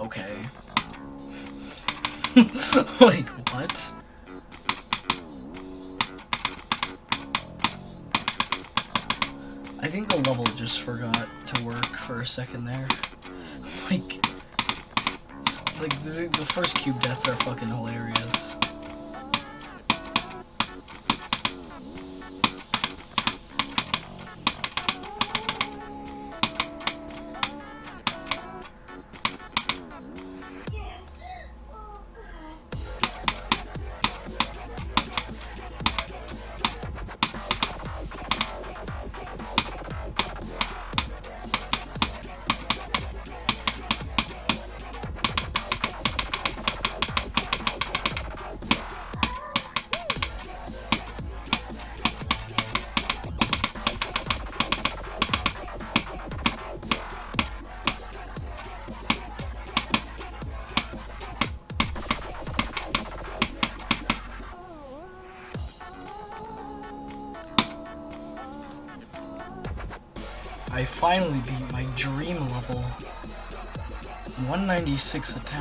Okay. like, what? I think the level just forgot to work for a second there. Like, like the, the first cube deaths are fucking hilarious. I finally beat my dream level. 196 attempt.